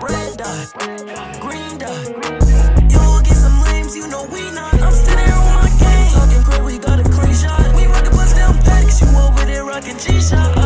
Green dot, green dot.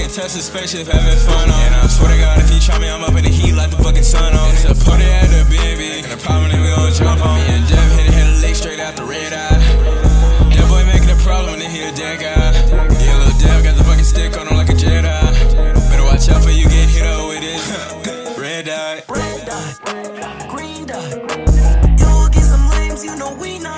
Can test his spaceship having fun on. And I swear to God, if you try me, I'm up in the heat like the fucking sun on. It's a party at the BNB, and the problem that we gon' jump on. Me and Jeff hit it, hit a lick straight out the red eye. That boy making a problem when he a dead guy. Yeah, little Dev got the fucking stick on him like a Jedi. Better watch out for you get hit up with it. red dot. Red dot. Green dot. You'll get some lames, you know we not.